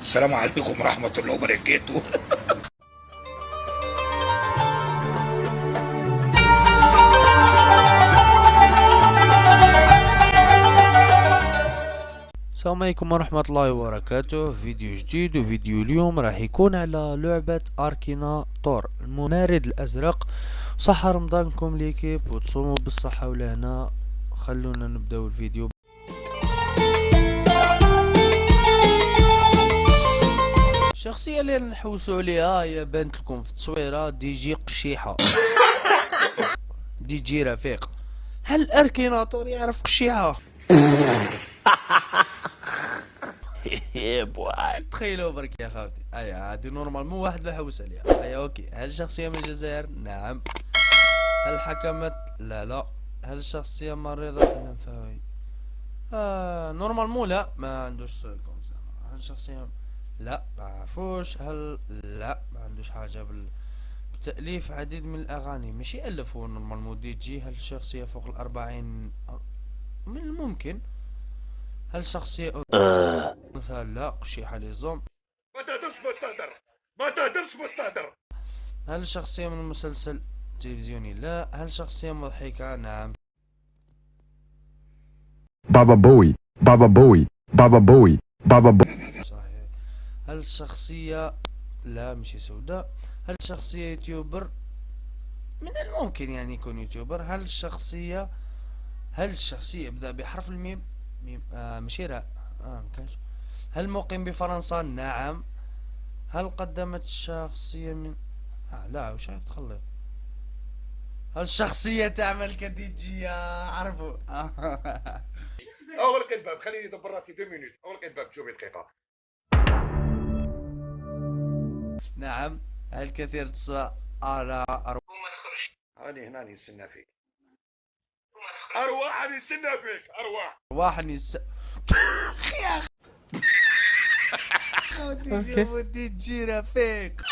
السلام عليكم ورحمة الله وبركاته. السلام عليكم ورحمة الله وبركاته. فيديو جديد وفيديو اليوم راح يكون على لعبة أركينا تور الممارد الأزرق. صحة رمضانكم ليكيب. وتصوموا بالصحة ولهنا. خلونا نبداو الفيديو. الشخصية اللي نحوسوا عليها هي بانت لكم في التصويرة دي جي قشيحة. دي جي رفيق. هل Akinator يعرف قشيحة؟ تخيلوا برك يا خاوتي. اي عادي normalement واحد يحوس عليها. اي OK. هل شخصية من الجزائر؟ نعم. هل حكمت لا لا. هل شخصية مريضة لا فاوي آه نورمال مو لا. ما عندوش كونسيرن هل شخصية؟ لا. ما عرفوش هل لا ما عندوش حاجة بال بتأليف عديد من الأغاني. ماشي ألف هو نورمال مو دي جي هل شخصية فوق الأربعين من الممكن. هل شخصية مثلا لا قشيحة ليزوم ما تقدرش مستهدر ما تقدرش مستهدر هل شخصية من مسلسل تلفزيوني؟ لا. هل شخصية مضحكة نعم. Baba Bowie, Baba Bowie, Baba Bowie, Baba Bowie. هل شخصية لا مش سوداء. هل شخصية يوتيوبر؟ من الممكن يعني يكون يوتيوبر. هل شخصية هل الشخصية يبدأ بحرف الميم. ميم آه مش راء آه مكانش هل مقيم بفرنسا؟ نعم. هل قدمت شخصية من آه لا وش تخلط هل الشخصية تعمل كديجية؟ عرفوا. اغلق الباب خليني ادبر راسي دو مينوت. اغلق الباب شوفي دقيقة نعم هل كثير تسوى على أرواح راني هنا نستنى فيك ارواح راني نستنى فيك ارواح أرواح نس يا خوتي شوفوا ديجي رفيق